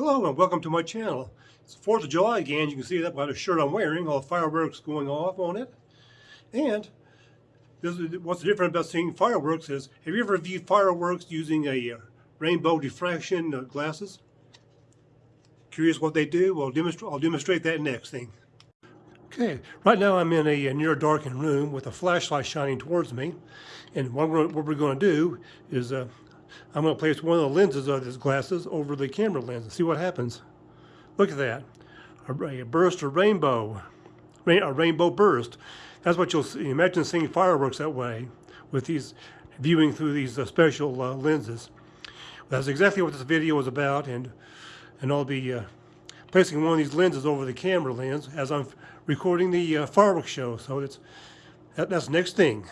Hello and welcome to my channel. It's 4th of July again. You can see that by the shirt I'm wearing, all the fireworks going off on it. And this is, what's different about seeing fireworks is, have you ever viewed fireworks using a uh, rainbow diffraction uh, glasses? Curious what they do? Well, demonstrate, I'll demonstrate that next thing. Okay, right now I'm in a, near darkened room with a flashlight shining towards me. And what we're, what we're going to do is uh, I'm going to place one of the lenses of these glasses over the camera lens and see what happens. Look at that. A, burst of rainbow. A rainbow burst. That's what you'll see. Imagine seeing fireworks that way with these, viewing through these uh, special uh, lenses. That's exactly what this video is about and, and I'll be uh, placing one of these lenses over the camera lens as I'm recording the uh, fireworks show. So it's, that, that's next thing.